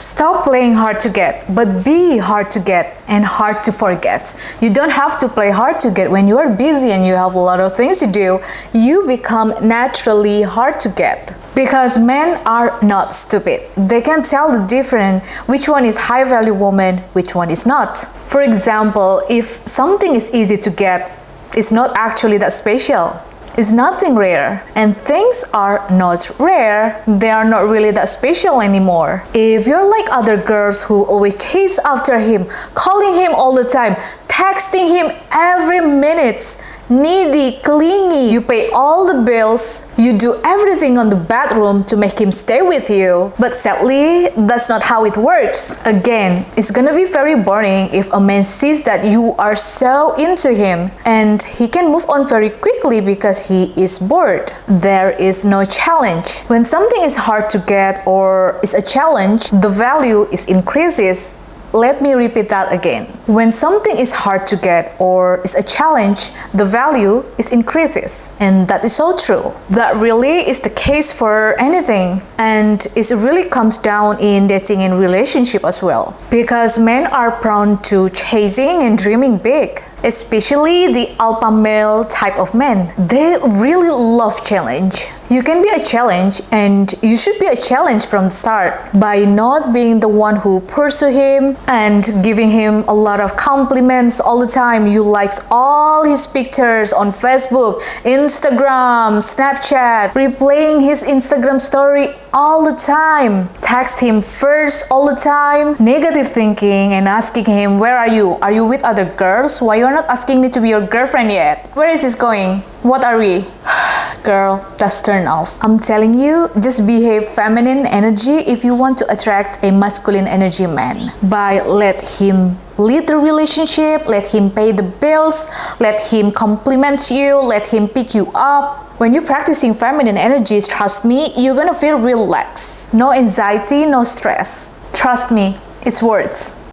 Stop playing hard to get, but be hard to get and hard to forget. You don't have to play hard to get when you are busy and you have a lot of things to do. You become naturally hard to get. Because men are not stupid. They can tell the difference which one is high value woman, which one is not. For example, if something is easy to get, it's not actually that special is nothing rare. And things are not rare. They are not really that special anymore. If you're like other girls who always chase after him calling him all the time texting him every minute needy, clingy. You pay all the bills. You do everything on the bedroom to make him stay with you. But sadly, that's not how it works. Again, it's gonna be very boring if a man sees that you are so into him and he can move on very quickly because he is bored. There is no challenge. When something is hard to get or is a challenge, the value is increases let me repeat that again. When something is hard to get or is a challenge, the value is increases. And that is so true. That really is the case for anything. And it really comes down in dating and relationship as well. Because men are prone to chasing and dreaming big especially the alpha male type of men. They really love challenge. You can be a challenge and you should be a challenge from the start by not being the one who pursue him and giving him a lot of compliments all the time. You likes all his pictures on Facebook, Instagram, Snapchat, replaying his Instagram story all the time. Text him first all the time, negative thinking and asking him, where are you? Are you with other girls? Why you're not asking me to be your girlfriend yet? Where is this going? What are we? Girl, that's turn off. I'm telling you, just behave feminine energy if you want to attract a masculine energy man. By let him lead the relationship, let him pay the bills, let him compliment you, let him pick you up. When you're practicing feminine energies, trust me, you're gonna feel relaxed. No anxiety, no stress. Trust me, it's words.